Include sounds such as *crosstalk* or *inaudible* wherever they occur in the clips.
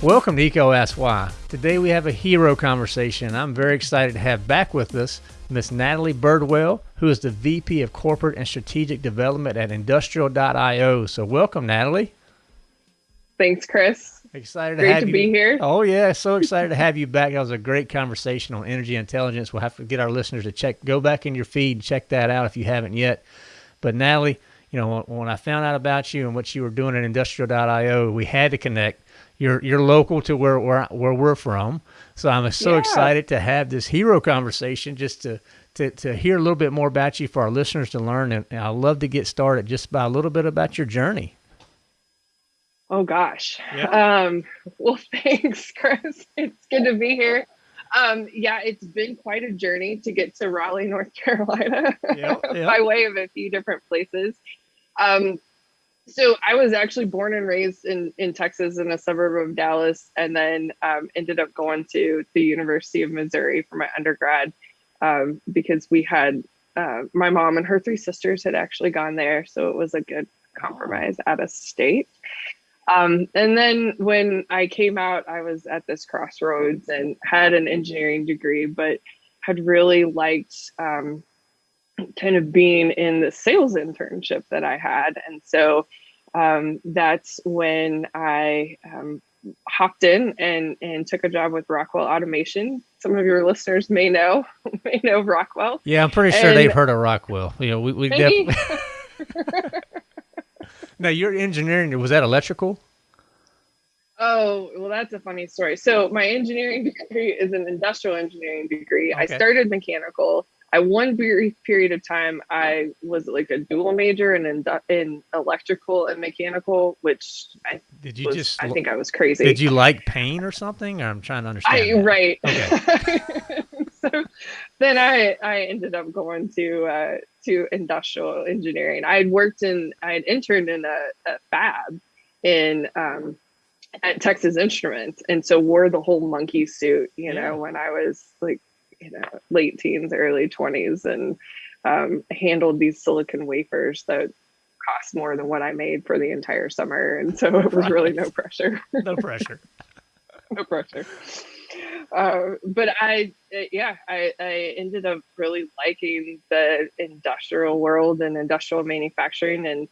Welcome to EECO Ask Why. Today we have a hero conversation. I'm very excited to have back with us Miss Natalie Birdwell, who is the VP of Corporate and Strategic Development at Industrial.io. So welcome, Natalie. Thanks, Chris. Excited Great to have to you. be here. Oh yeah, so excited to have you back. That was a great conversation on energy intelligence. We'll have to get our listeners to check, go back in your feed, and check that out if you haven't yet. But Natalie, you know, when I found out about you and what you were doing at Industrial.io, we had to connect you're you're local to where where, where we're from. So I'm so Yeah. excited to have this hero conversation just to, to to hear a little bit more about you for our listeners to learn. And, and I'd love to get started just by a little bit about your journey. Oh gosh. Yeah. *laughs* Um, well, *laughs* thanks, Chris. It's good to be here. Um, yeah, it's been quite a journey to get to Raleigh, North *laughs* Carolina, Yep, yep. by way of a few different places. Um, so I was actually born and raised in in Texas, in a suburb of Dallas, and then um, ended up going to the University of Missouri for my undergrad um, because we had uh, my mom and her three sisters had actually gone there, so it was a good compromise out of state. Um, and then when I came out, I was at this crossroads and had an engineering degree, but had really liked um, kind of being in the sales internship that I had. And so um, that's when I um, hopped in and, and took a job with Rockwell Automation. Some of your listeners may know, *laughs* may know Rockwell. Yeah, I'm pretty sure And- they've heard of Rockwell. You know, we we definitely. *laughs* *laughs* now your engineering was that electrical? Oh, well, that's a funny story. So, my engineering degree is an industrial engineering degree. I started mechanical. I one brief period of time I was like a dual major in in electrical and mechanical, which I Did you was, just? I think I was crazy. Did you like pain or something? Or I'm trying to understand. I right. Okay. *laughs* so then I I ended up going to uh, to industrial engineering. I had worked in I had interned in a, a fab in um, at Texas Instruments, and so wore the whole monkey suit. You Yeah. know, when I was like you know late teens, early twenties, and um, handled these silicon wafers that cost more than what I made for the entire summer, and so it was really no pressure No pressure. *laughs* no pressure. Uh, but I, yeah, I, I ended up really liking the industrial world and industrial manufacturing and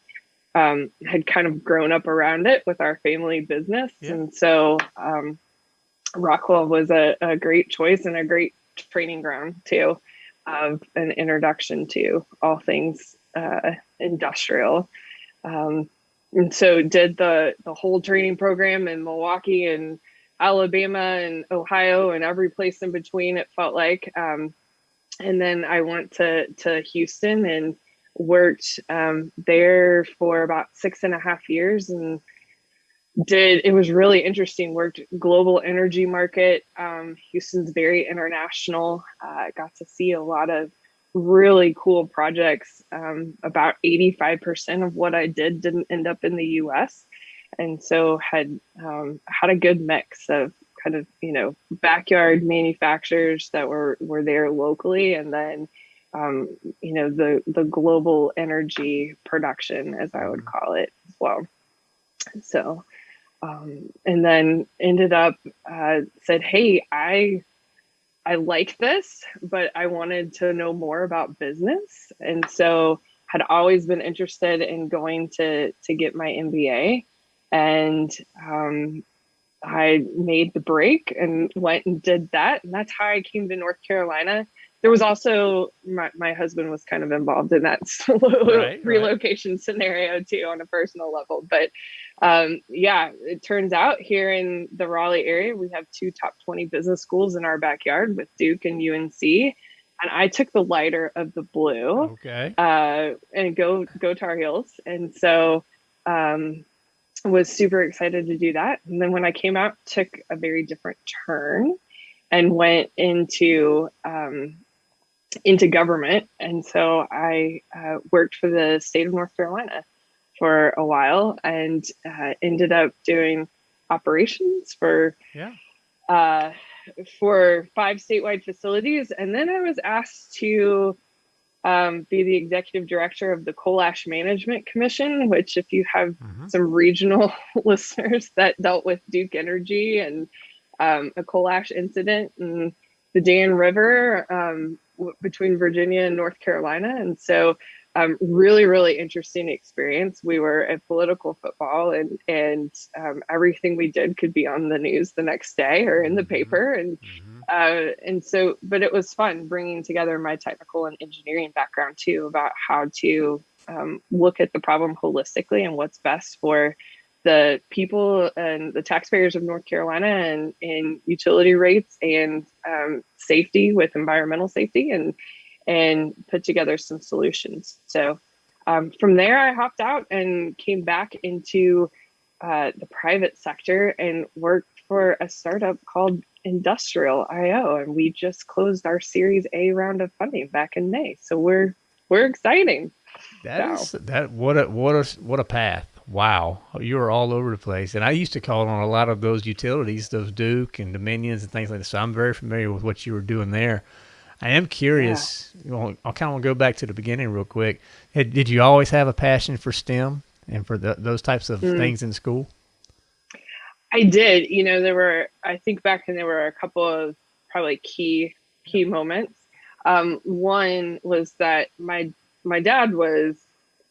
um, had kind of grown up around it with our family business. Yeah. And so um, Rockwell was a, a great choice and a great training ground too of an introduction to all things uh, industrial. Um, and so did the the whole training program in Milwaukee and Alabama and Ohio and every place in between. It felt like, um, and then I went to to Houston and worked um, there for about six and a half years and did it was really interesting worked global energy market um, houston's very international uh, got to see a lot of really cool projects um, about 85% of what i did didn't end up in the us and so had um, had a good mix of kind of you know backyard manufacturers that were were there locally and then um, you know the the global energy production as i would call it as well. So um, and then ended up uh, said hey i i like this but i wanted to know more about business. And so had always been interested in going to to get my mba and um, i made the break and went and did that and that's how i came to north carolina. There was also my, my husband was kind of involved in that *laughs* right. relocation scenario too on a personal level but um, yeah it turns out here in the raleigh area we have two top 20 business schools in our backyard with duke and unc and i took the lighter of the blue Okay. uh, and go go tar heels. And so um, was super excited to do that. And then when i came out took a very different turn and went into um, into government. And so i uh, worked for the state of north carolina for a while and uh, ended up doing operations for Yeah. uh, for five statewide facilities and then i was asked to um, be the executive director of the Coal Ash Management Commission, which, if you have mm-hmm. some regional *laughs* listeners that dealt with Duke Energy and um, a coal ash incident and the Dan River um, w- between Virginia and North Carolina. And so, um, really, really interesting experience. We were at political football, and and um, everything we did could be on the news the next day or in the mm-hmm. paper. And mm-hmm uh, and so, but it was fun bringing together my technical and engineering background too about how to um, look at the problem holistically and what's best for the people and the taxpayers of North Carolina and in utility rates and um, safety with environmental safety and and put together some solutions. So um, from there, I hopped out and came back into uh, the private sector and worked for a startup called Industrial.io, and we just closed our Series A round of funding back in May. So we're we're exciting. That so. is, that what a what a what a path. Wow, you are all over the place. And I used to call on a lot of those utilities, those Duke and Dominions and things like that. So I'm very familiar with what you were doing there. I am curious. Yeah. Know, I'll kind of go back to the beginning real quick. Did you always have a passion for STEM and for the, those types of mm. things in school? I did. You know, there were. I think back and there were a couple of probably key key moments. Um, one was that my my dad was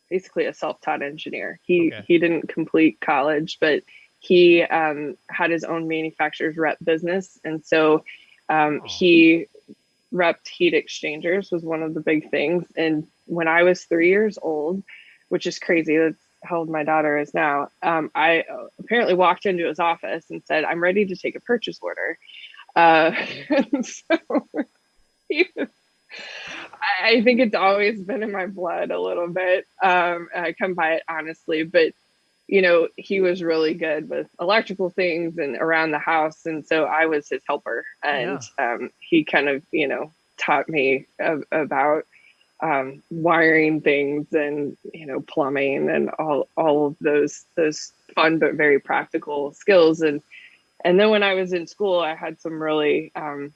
basically a self-taught engineer. He okay. he didn't complete college, but he um, had his own manufacturer's rep business, and so um, he repped heat exchangers was one of the big things. And when I was three years old, which is crazy, that's how old my daughter is now, um, I apparently walked into his office and said, I'm ready to take a purchase order. Uh, *laughs* so was, I think it's always been in my blood a little bit. Um, I come by it honestly, but you know, he was really good with electrical things and around the house. And so I was his helper. And yeah. um, he kind of, you know, taught me about um, wiring things and you know plumbing and all all of those those fun but very practical skills and and then when I was in school I had some really um,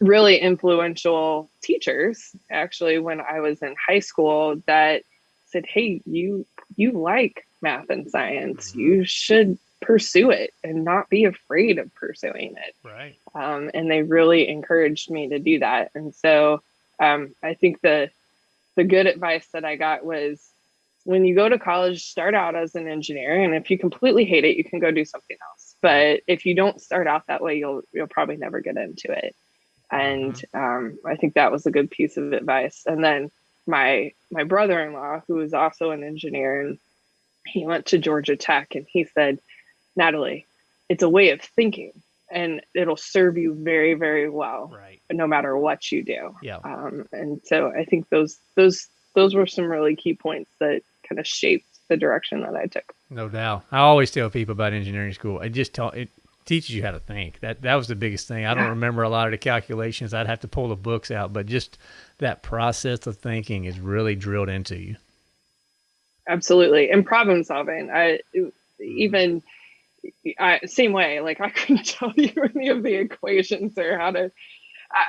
really influential teachers actually when I was in high school that said hey you you like math and science mm-hmm. you should pursue it and not be afraid of pursuing it right um, and they really encouraged me to do that and so um, I think the the good advice that I got was when you go to college, start out as an engineer, and if you completely hate it, you can go do something else. But if you don't start out that way, you'll you'll probably never get into it. And mm-hmm. um, I think that was a good piece of advice. And then my my brother-in-law, who is also an engineer, and he went to Georgia Tech, and he said, Natalie, it's a way of thinking and it'll serve you very very well right. no matter what you do. Yeah. Um, and so i think those those those were some really key points that kind of shaped the direction that i took. No doubt. I always tell people about engineering school. It just taught it teaches you how to think. That that was the biggest thing. I don't *laughs* remember a lot of the calculations. I'd have to pull the books out but just that process of thinking is really drilled into you absolutely and problem solving i mm-hmm. even I, same way. Like I *laughs* couldn't tell you any of the equations or how to uh,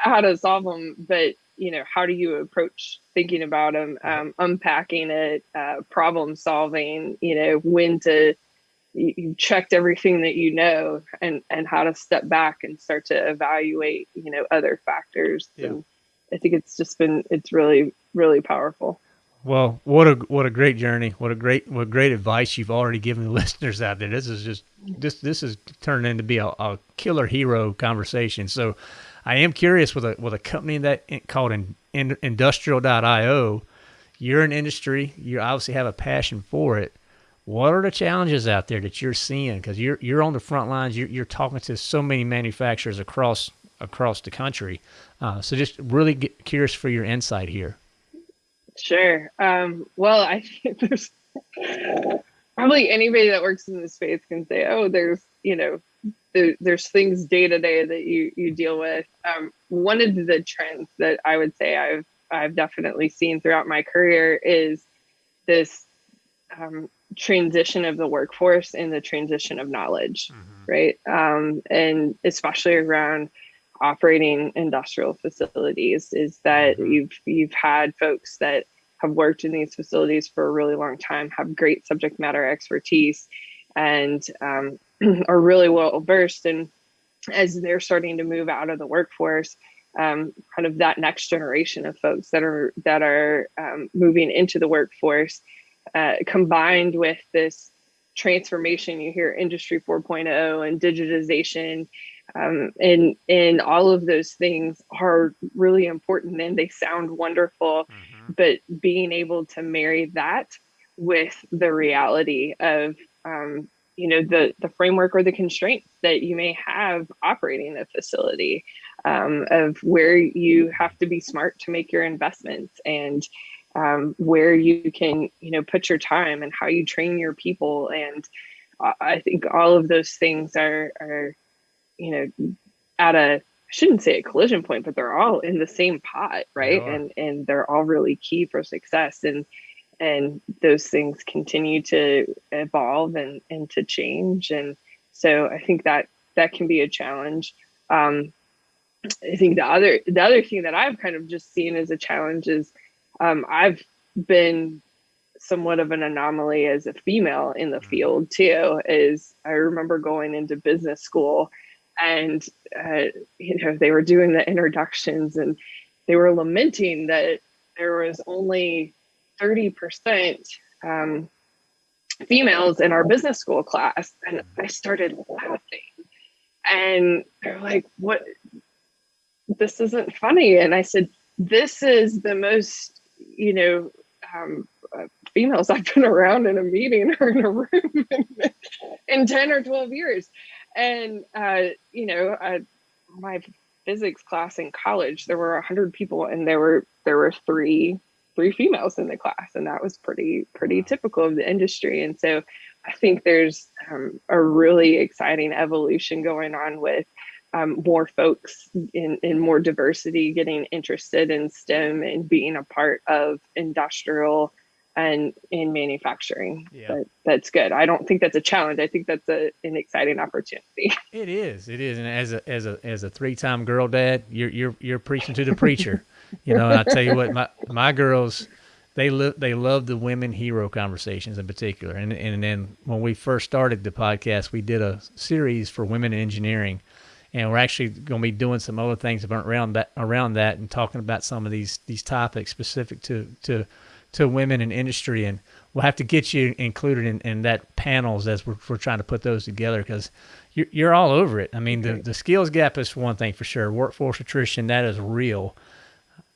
how to solve them, but you know, how do you approach thinking about them, um, unpacking it, uh, problem solving? You know, when to you, you checked everything that you know, and and how to step back and start to evaluate, you know, other factors. Yeah. And I think it's just been it's really really powerful. Well, what a what a great journey! What a great what great advice you've already given the *laughs* listeners out there. This is just this this is turned into be a, a killer hero conversation. So, I am curious with a with a company that called in, in, Industrial.io. You're an industry. You obviously have a passion for it. What are the challenges out there that you're seeing? Because you're you're on the front lines. You're you're talking to so many manufacturers across across the country. Uh, so, just really curious for your insight here. Sure. Um, well, I *laughs* think there's probably anybody that works in this space can say, oh, there's, you know, there, there's things day to day that you, you deal with. Um, one of the trends that I would say I've, I've definitely seen throughout my career is this um, transition of the workforce and the transition of knowledge, mm-hmm. right? Um, and especially around operating industrial facilities is that mm-hmm. you've you've had folks that have worked in these facilities for a really long time, have great subject matter expertise, and um, *clears throat* are really well versed. And as they're starting to move out of the workforce, um, kind of that next generation of folks that are that are um, moving into the workforce, uh, combined with this transformation, you hear Industry 4.0 and digitization um, and and all of those things are really important and they sound wonderful mm-hmm. But being able to marry that with the reality of um, you know the the framework or the constraints that you may have operating a facility um, of where you have to be smart to make your investments and um, where you can you know put your time and how you train your people. And I think all of those things are are you know, at a shouldn't say a collision point, but they're all in the same pot, right? And and they're all really key for success. And and those things continue to evolve and and to change. And so I think that that can be a challenge. Um, I think the other the other thing that I've kind of just seen as a challenge is um, I've been somewhat of an anomaly as a female in the mm-hmm. field too. Is I remember going into business school and uh, you know they were doing the introductions and they were lamenting that there was only 30% um, females in our business school class and i started laughing. And they're like what? This isn't funny. And i said this is the most you know um, uh, females i've been *laughs* around in a meeting or in a room in, in 10 or 12 years and uh, you know, uh, my physics class in college, there were a hundred people, and there were there were three three females in the class, and that was pretty pretty typical of the industry. And so, I think there's um, a really exciting evolution going on with um, more folks in, in more diversity getting interested in STEM and being a part of industrial and in manufacturing. Yeah. But that's good. I don't think that's a challenge. I think that's a, an exciting opportunity. *laughs* It is. It is. And as a as a as a three time girl dad, you're you're you're preaching to the preacher. *laughs* you know, and I tell you what, my my girls they love they love the women hero conversations in particular. And and then when we first started the podcast, we did a series for women in engineering. And we're actually going to be doing some other things around that around that and talking about some of these these topics specific to to to women in industry, and we'll have to get you included in, in that panels as we're, we're trying to put those together because you're, you're all over it. I mean, the, the skills gap is one thing for sure. Workforce attrition, that is real.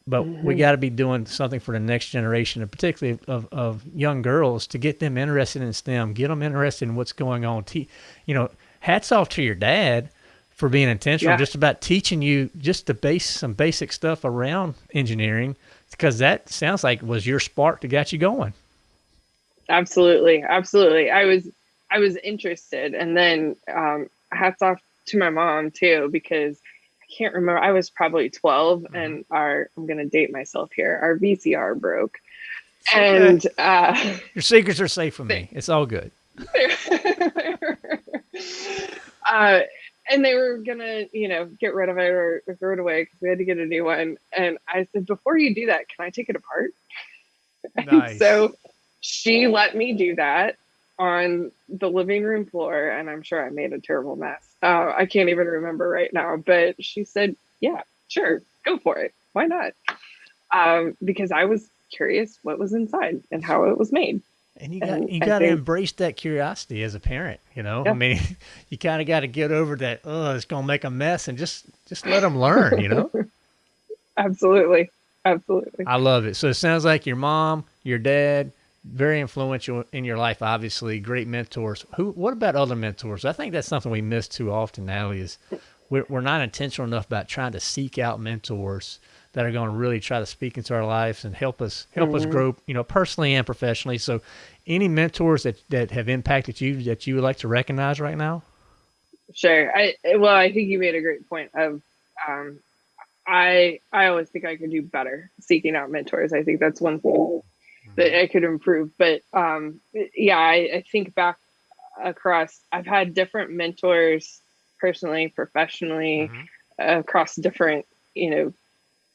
But mm-hmm. we got to be doing something for the next generation, and particularly of, of young girls, to get them interested in STEM, get them interested in what's going on. Te- you know, hats off to your dad for being intentional, yeah. just about teaching you just the base, some basic stuff around engineering because that sounds like was your spark to get you going. Absolutely, absolutely. I was I was interested, and then um, hats off to my mom too because I can't remember. I was probably 12 mm-hmm. and our I'm gonna date myself here. Our VCR broke, and uh, your secrets are safe with me. *laughs* It's all good. *laughs* uh, and they were gonna, you know, get rid of it or, or throw it away because we had to get a new one. And I said, before you do that, can I take it apart? *laughs* Nice. so she let me do that on the living room floor, and I'm sure I made a terrible mess. Uh, I can't even remember right now, but she said, "Yeah, sure, go for it. Why not?" Um, because I was curious what was inside and how it was made. And you got you got to embrace that curiosity as a parent. You know, yeah. I mean, *laughs* you kind of got to get over that. Oh, it's gonna make a mess, and just just let them learn. You know. *laughs* Absolutely, absolutely. I love it. So it sounds like your mom, your dad, very influential in your life. Obviously, great mentors. Who? What about other mentors? I think that's something we miss too often now. Is we're, we're not intentional enough about trying to seek out mentors that are going to really try to speak into our lives and help us help mm-hmm. us grow, you know, personally and professionally. So, any mentors that that have impacted you that you would like to recognize right now? Sure. I well, I think you made a great point of um, I I always think I could do better seeking out mentors. I think that's one thing that mm-hmm. I could improve. But um, yeah, I, I think back across, I've had different mentors personally, professionally. Mm-hmm across different, you know,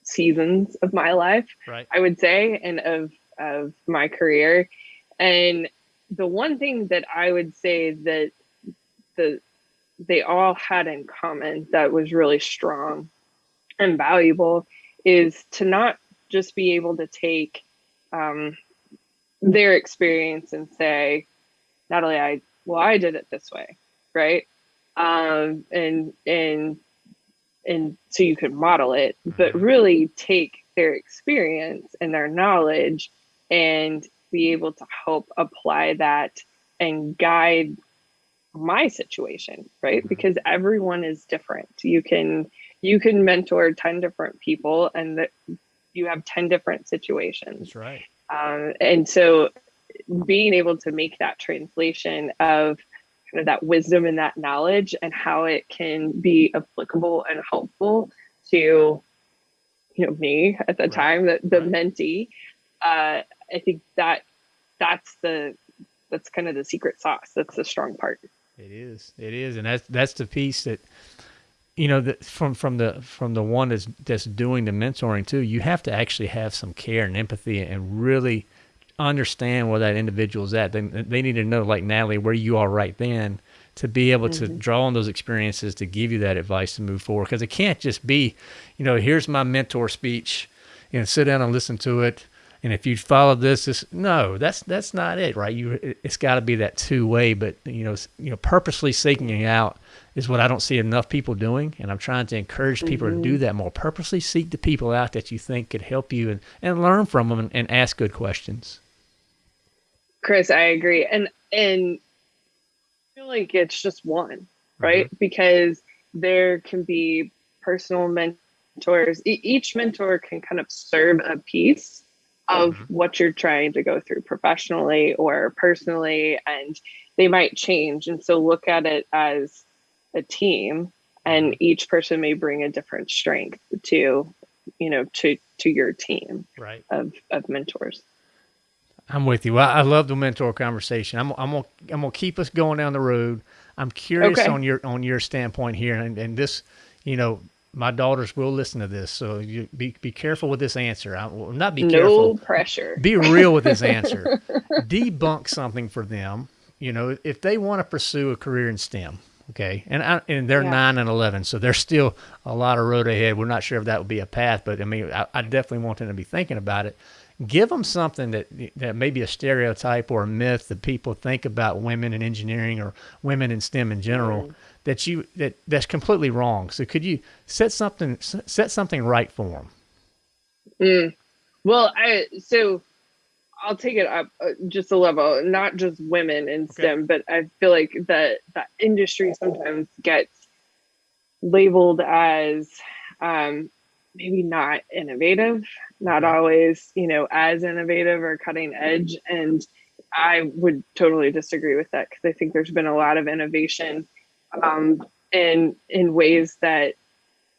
seasons of my life, right. I would say, and of of my career. And the one thing that I would say that the they all had in common that was really strong and valuable is to not just be able to take um, their experience and say, Natalie, I well, I did it this way, right? Um, and and and so you could model it, but mm-hmm. really take their experience and their knowledge and be able to help apply that and guide my situation, right? Mm-hmm. Because everyone is different. You can you can mentor 10 different people and that you have 10 different situations. That's right. Um, and so being able to make that translation of kind of that wisdom and that knowledge and how it can be applicable and helpful to you know me at the right. time the, the right. mentee. Uh, i think that that's the that's kind of the secret sauce. That's the strong part. It is. It is. And that's that's the piece that you know that from from the from the one that's that's doing the mentoring too you have to actually have some care and empathy and really understand where that individual's at. They, they need to know, like Natalie, where you are right then to be able to draw on those experiences to give you that advice to move forward. Because it can't just be, you know, here's my mentor speech, you know, sit down and listen to it. And if you follow this, this no, that's that's not it, right? You, it's got to be that two way. But you know, you know, purposely seeking out is what I don't see enough people doing, and I'm trying to encourage people mm-hmm. to do mm-hmm. that more. Purposely seek the people out that you think could help you and, and learn from them and, and ask good questions. Chris, I agree. And and I feel like it's just one, right? Mm-hmm. Because there can be personal mentors. E- each mentor can kind of serve a piece of mm-hmm. what you're trying to go through professionally or personally and they might change and so look at it as a team and mm-hmm. each person may bring a different strength to you know to to your team right of of mentors I'm with you. I, I love the mentor conversation. I'm I'm gonna I'm gonna keep us going down the road. I'm curious okay. on your on your standpoint here, and, and this, you know, my daughters will listen to this, so you be be careful with this answer. I will not be no careful. No pressure. Be real with this answer. *laughs* Debunk something for them. You know, if they want to pursue a career in STEM, okay, and I, and they're yeah. nine and eleven, so there's still a lot of road ahead. We're not sure if that would be a path, but I mean, I, I definitely want them to be thinking about it give them something that that may be a stereotype or a myth that people think about women in engineering or women in STEM in general mm. that you that that's completely wrong. So could you set something set something right for them? Mm. Well, I so I'll take it up uh, just a level, not just women in okay. STEM, but I feel like that that industry sometimes gets labeled as um, maybe not innovative, not always, you know, as innovative or cutting edge. And I would totally disagree with that because I think there's been a lot of innovation um, in in ways that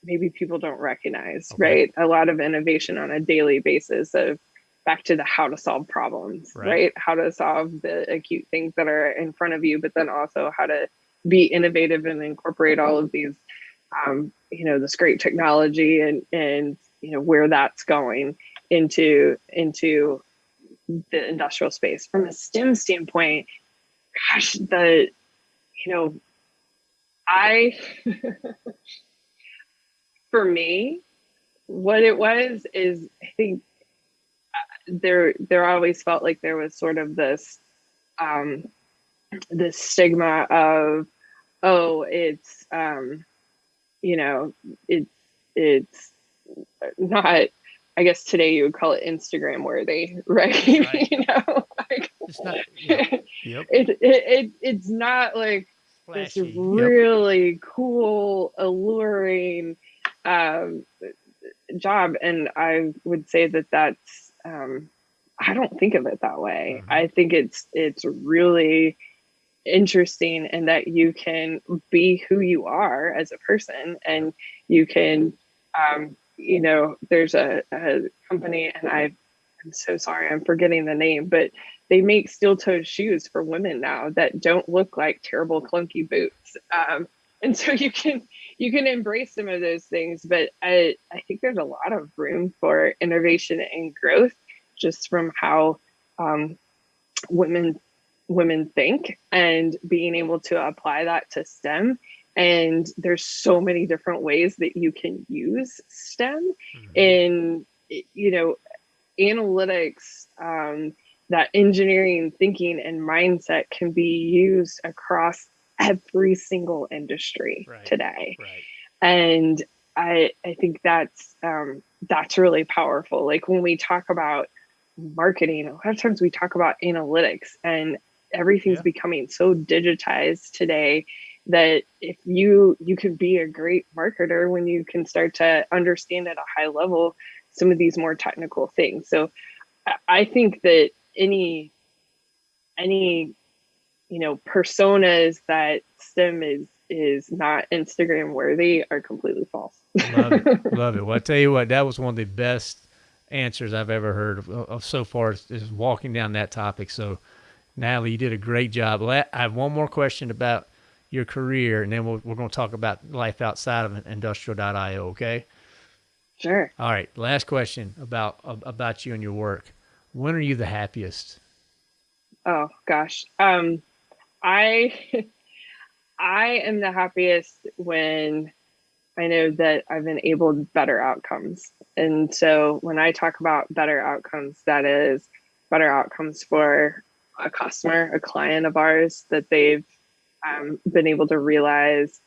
maybe people don't recognize, okay. right? A lot of innovation on a daily basis of back to the how to solve problems, right. right? How to solve the acute things that are in front of you, but then also how to be innovative and incorporate all of these um, you know this great technology and and you know where that's going into into the industrial space. From a stem standpoint gosh the you know i *laughs* for me what it was is i think uh, there there always felt like there was sort of this um this stigma of oh it's um you know, it's it's not I guess today you would call it Instagram worthy, *laughs* right? right. *laughs* you know, like it's not yep. *laughs* It, it, it it's not like Flashy. this really yep. cool, alluring um, job, and I would say that that's um, I don't think of it that way. Mm-hmm. I think it's it's really interesting and that you can be who you are as a person and you can um, you know there's a, a company and i i'm so sorry i'm forgetting the name but they make steel-toed shoes for women now that don't look like terrible clunky boots. Um, and so you can you can embrace some of those things but i i think there's a lot of room for innovation and growth just from how um, women women think and being able to apply that to stem and there's so many different ways that you can use stem mm-hmm. in you know analytics um, that engineering thinking and mindset can be used across every single industry right. today right. and i i think that's um, that's really powerful like when we talk about marketing a lot of times we talk about analytics and everything's yeah. becoming so digitized today that if you you can be a great marketer when you can start to understand at a high level some of these more technical things. So i think that any any you know personas that stem is is not instagram worthy are completely false. Love it. *laughs* Love it. Well i tell you what that was one of the best answers i've ever heard of, of so far is walking down that topic. So natalie you did a great job i have one more question about your career and then we we are going to talk about life outside of industrial.io okay sure all right last question about about you and your work when are you the happiest? Oh gosh. Um I *laughs* I am the happiest when I know that I've enabled better outcomes. And so when I talk about better outcomes, that is better outcomes for a customer, a client of ours, that they've um, been able to realize,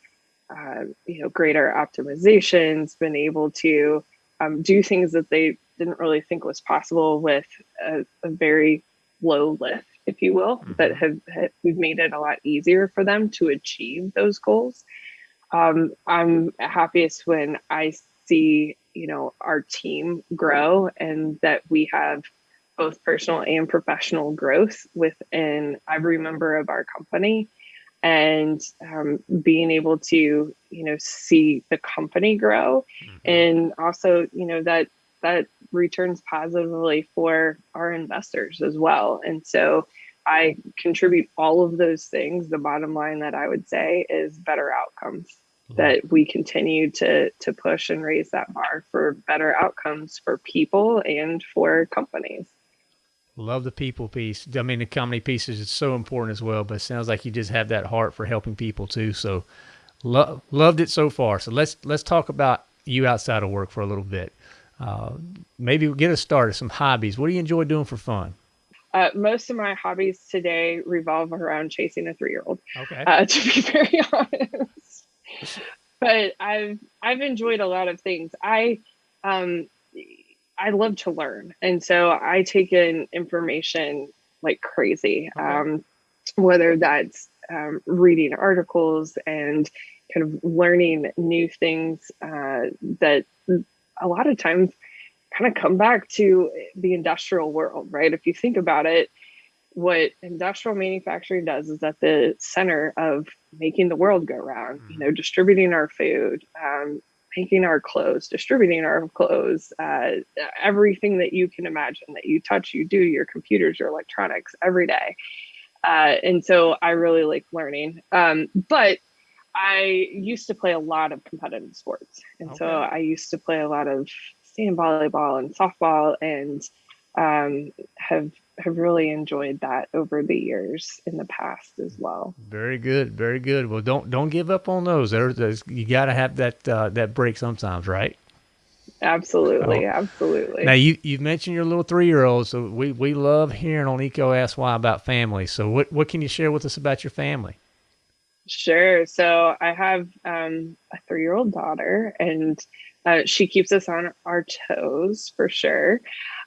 uh, you know, greater optimizations, been able to um, do things that they didn't really think was possible with a, a very low lift, if you will, mm-hmm. that have, have, we've made it a lot easier for them to achieve those goals. Um, I'm happiest when I see you know our team grow and that we have both personal and professional growth within every member of our company and um, being able to you know see the company grow mm-hmm. and also you know that that returns positively for our investors as well. And so I contribute all of those things. The bottom line that I would say is better outcomes. Mm-hmm. That we continue to to push and raise that bar for better outcomes for people and for companies. Love the people piece. I mean, the comedy piece is so important as well. But it sounds like you just have that heart for helping people too. So, lo- loved it so far. So let's let's talk about you outside of work for a little bit. Uh, maybe get us started. Some hobbies. What do you enjoy doing for fun? Uh, most of my hobbies today revolve around chasing a three-year-old. Okay. Uh, *laughs* to be very honest, but I've I've enjoyed a lot of things. I um I love to learn, and so I take in information like crazy. Um, whether that's um, reading articles and kind of learning new things uh, that a lot of times kind of come back to the industrial world, right? If you think about it, what industrial manufacturing does is at the center of making the world go round, you know, distributing our food, um, making our clothes, distributing our clothes, uh, everything that you can imagine that you touch, you do, your computers, your electronics every day. Uh, and so I really like learning. Um, but I used to play a lot of competitive sports. And okay. so I used to play a lot of sand volleyball and softball and um, have have really enjoyed that over the years in the past as well. Very good, very good. Well, don't don't give up on those. There's, you got to have that uh, that break sometimes, right? Absolutely, oh. absolutely. Now you you mentioned your little three year old, so we we love hearing on EECO Ask Why about family. So what what can you share with us about your family? Sure. So I have um, a three year old daughter, and uh, she keeps us on our toes for sure.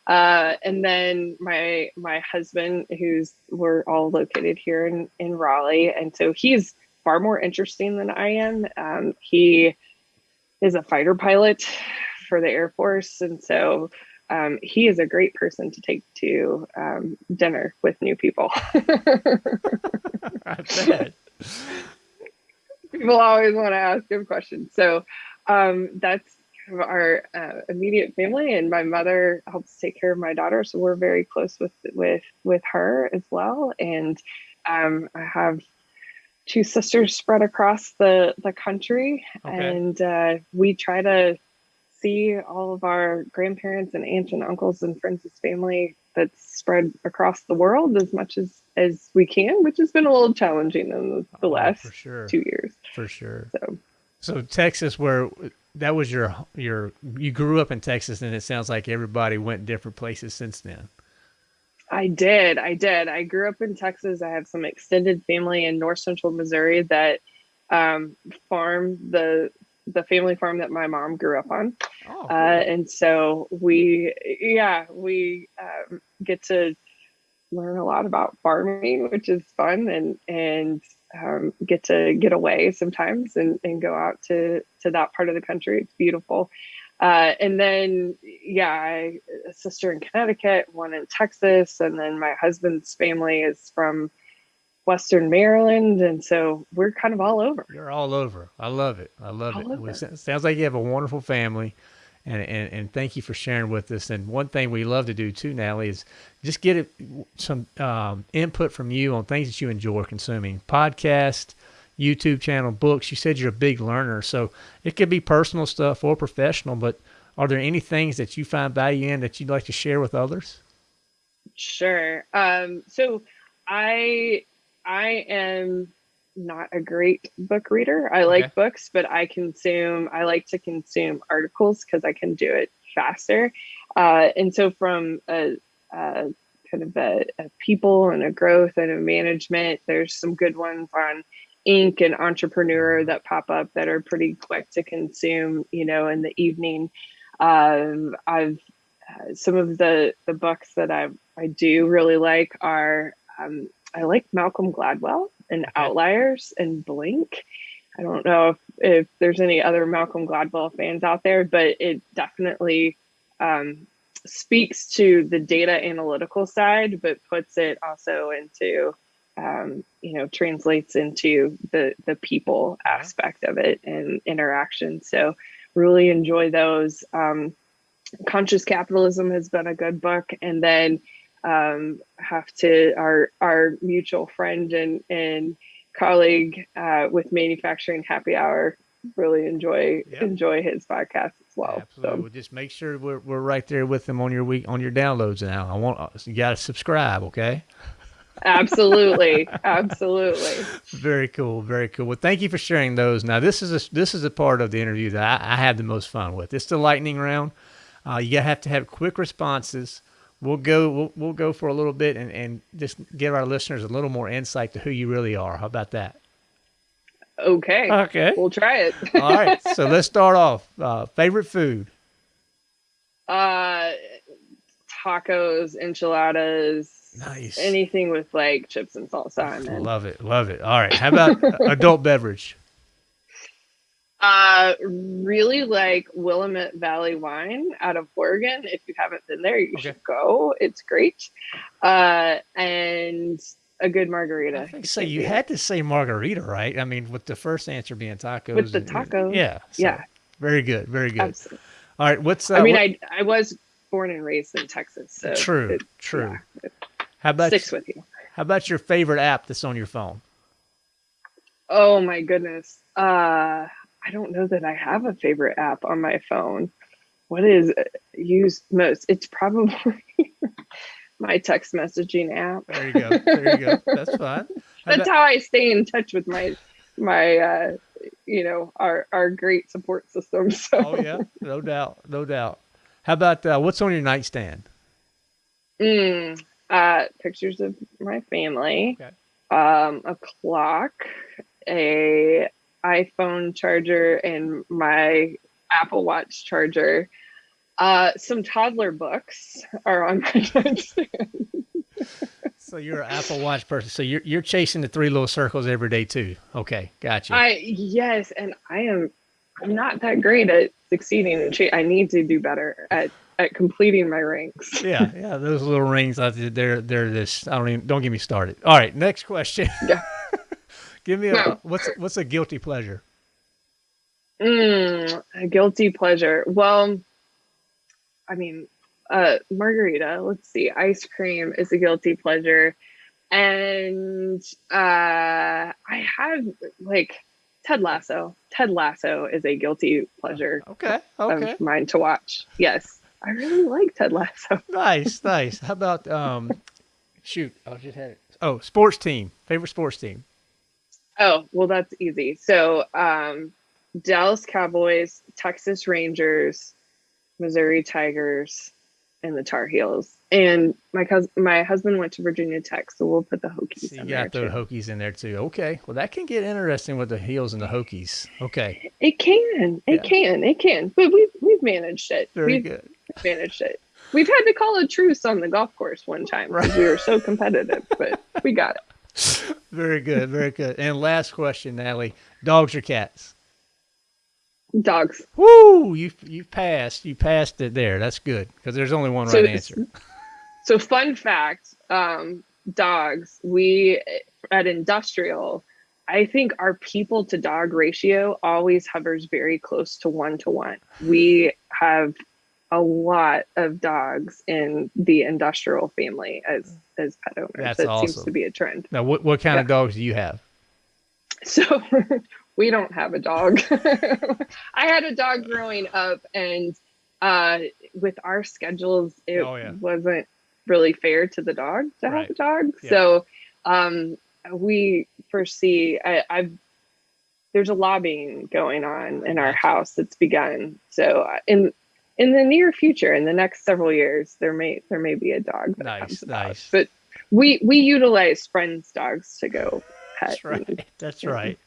Uh, and then my my husband, who's we're all located here in in Raleigh, and so he's far more interesting than I am. Um, he is a fighter pilot for the Air Force, and so um, he is a great person to take to um, dinner with new people. *laughs* I bet. People always want to ask him questions. So um, that's of our uh, immediate family, and my mother helps take care of my daughter, so we're very close with with with her as well. And um, I have two sisters spread across the the country, Okay. and uh, we try to see all of our grandparents and aunts and uncles and friends and family that's spread across the world as much as as we can, which has been a little challenging in the, the Oh, last for sure. two years. For sure. So So Texas, where that was your your you grew up in Texas, and it sounds like everybody went different places since then. I did. I did. I grew up in Texas. I have some extended family in north central Missouri that um, farm the the family farm that my mom grew up on. Oh, Uh, and so we, yeah, we um, get to learn a lot about farming, which is fun, and and um, get to get away sometimes and, and go out to to that part of the country. It's beautiful. Uh, and then, yeah, I, a sister in Connecticut, one in Texas, and then my husband's family is from Western Maryland, and so we're kind of all over. You're all over. I love it. I love All it. Well, it sounds like you have a wonderful family. And, and, and thank you for sharing with us. And one thing we love to do too, Natalie, is just get it, some um, input from you on things that you enjoy consuming podcast, YouTube channel, books. You said you're a big learner. So it could be personal stuff or professional, but are there any things that you find value in that you'd like to share with others? Sure. Um, so I I am not a great book reader. I like Okay. books, but I consume I like to consume articles because I can do it faster. Uh, and so from a, a kind of a, a people and a growth and a management, there's some good ones on Inc. and Entrepreneur that pop up that are pretty quick to consume, you know, in the evening. Um, I've uh, some of the the books that I I do really like are um, I like Malcolm Gladwell and Outliers and Blink. I don't know if, if there's any other Malcolm Gladwell fans out there, but it definitely um, speaks to the data analytical side, but puts it also into um, you know translates into the the people aspect of it and interaction. So really enjoy those. Um, Conscious Capitalism has been a good book, and then um, have to our our mutual friend and and colleague uh, with Manufacturing Happy Hour really enjoy Yep. enjoy his podcast as well. Absolutely. So Well, just make sure we're, we're right there with them on your week on your downloads now. I want you got to subscribe, okay? absolutely, *laughs* absolutely. Very cool, very cool. Well, thank you for sharing those. Now, this is a this is a part of the interview that I, I have the most fun with. It's the lightning round. Uh, you have to have quick responses. We'll go we'll, we'll go for a little bit and, and just give our listeners a little more insight to who you really are. How about that? Okay, Okay. we'll try it. *laughs* All right. So let's start off. Uh, favorite food. Uh, tacos, enchiladas, Nice. anything with like chips and salsa. I'm. Love it. Love it. All right. How about *laughs* adult beverage? Uh, really like Willamette Valley wine out of Oregon. If you haven't been there, you Okay. should go. It's great. Uh, and a good margarita. I so. You had to say margarita, right? I mean, with the first answer being tacos. With the tacos. Yeah. so Yeah. Very good. Very good. Absolutely. All right. What's uh, I mean, what- I I was born and raised in Texas, so true. it true. yeah, How about sticks with you. how about your favorite app that's on your phone? Oh my goodness. Uh, I don't know that I have a favorite app on my phone. What is used most? It's probably *laughs* my text messaging app. There you go. There you go. That's fine. *laughs* How That's about- how I stay in touch with my my uh, you know our our great support system. *laughs* So oh yeah, no doubt, no doubt. How about uh, what's on your nightstand? Mm, uh, pictures of my family, Okay. um, a clock, a iPhone charger, and my Apple Watch charger. Uh, some toddler books are on my nightstand. So you're an Apple Watch person. So you're you're chasing the three little circles every day too. Okay, gotcha. I yes, and I am. I'm not that great at succeeding. I need to do better at at completing my ranks. *laughs* yeah, yeah, those little rings they're they're this. I don't even. Don't get me started. All right, next question. Yeah. *laughs* Give me a No. what's what's a guilty pleasure? Mm, a guilty pleasure. Well, I mean, uh, margarita. Let's see. Ice cream is a guilty pleasure, and uh, I have like Ted Lasso. Ted Lasso is a guilty pleasure Okay. Okay. of mine to watch. Yes, I really like Ted Lasso. *laughs* nice. Nice. How about um? *laughs* Shoot, I just had it. Oh, sports team. Favorite sports team. Oh, well, that's easy. So, um, Dallas Cowboys, Texas Rangers, Missouri Tigers, and the Tar Heels. And my cousin, my husband went to Virginia Tech, so we'll put the Hokies So you in got the there too. Hokies in there too. Okay. Well, that can get interesting with the heels and the Hokies. Okay. It can, it Yeah. can, it can. But we've we've managed it. Very we've good. managed it. We've had to call a truce on the golf course one time because we were so competitive, but we got it. *laughs* Very good. Very good. And last question, Natalie: dogs or cats? Dogs. Woo! You you passed. You passed it there. That's good because there's only one So right answer. *laughs* So fun fact, um, dogs, we at industrial, I think our people to dog ratio always hovers very close to one to one. We have a lot of dogs in the industrial family as as pet owners. That's that seems to be a trend. Now, what what kind of dogs do you have? So *laughs* we don't have a dog. *laughs* I had a dog growing up, and uh, with our schedules, it Oh, yeah. wasn't really fair to the dog to Right. have a dog. Yeah. So um, we foresee. I, I've there's a lobbying going on in our house that's begun. So uh, in the near future, in the next several years, there may there may be a dog that Nice, comes about. nice. But we we utilize friends' dogs to go pet. That's and- right. *laughs* That's right.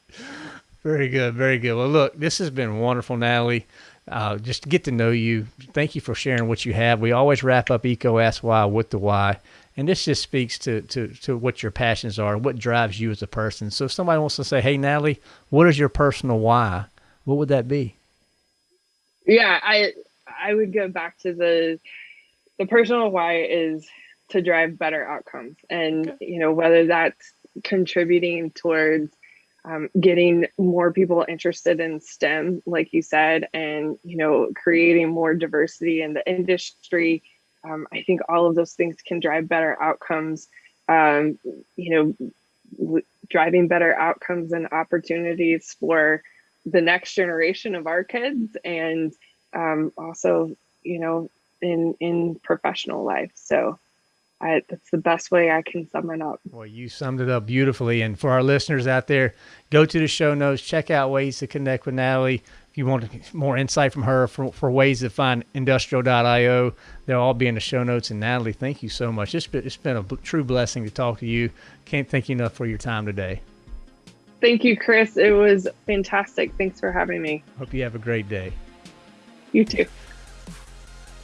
Very good. Very good. Well, look, this has been wonderful, Natalie. Uh, just to get to know you. Thank you for sharing what you have. We always wrap up EECO Ask Why with the why. And this just speaks to, to, to what your passions are, what drives you as a person. So if somebody wants to say, hey, Natalie, what is your personal why? What would that be? yeah i i would go back to the the personal why is to drive better outcomes. And you know whether that's contributing towards um, getting more people interested in stem like you said and you know creating more diversity in the industry um, i think all of those things can drive better outcomes. Um, you know w- driving better outcomes and opportunities for the next generation of our kids and um, also you know in in professional life so I, that's the best way i can sum it up Well, you summed it up beautifully. And for our listeners out there, go to the show notes, check out ways to connect with Natalie. If you want more insight from her for, for ways to find industrial.io, they'll all be in the show notes. And Natalie, thank you so much. It's been, it's been a true blessing to talk to you. Can't thank you enough for your time today. thank you chris it was fantastic thanks for having me Hope you have a great day. You too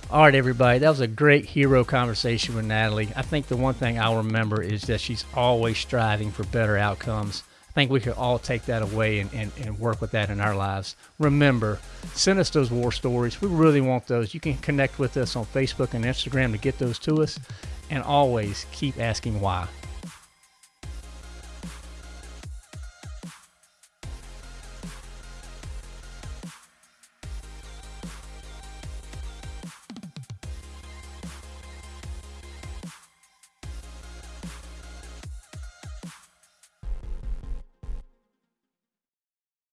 All right, everybody. That was a great hero conversation with Natalie. I think the one thing I'll remember is that she's always striving for better outcomes. I think we could all take that away and, and, and work with that in our lives. Remember, send us those war stories. We really want those. You can connect with us on Facebook and Instagram to get those to us. And always keep asking why.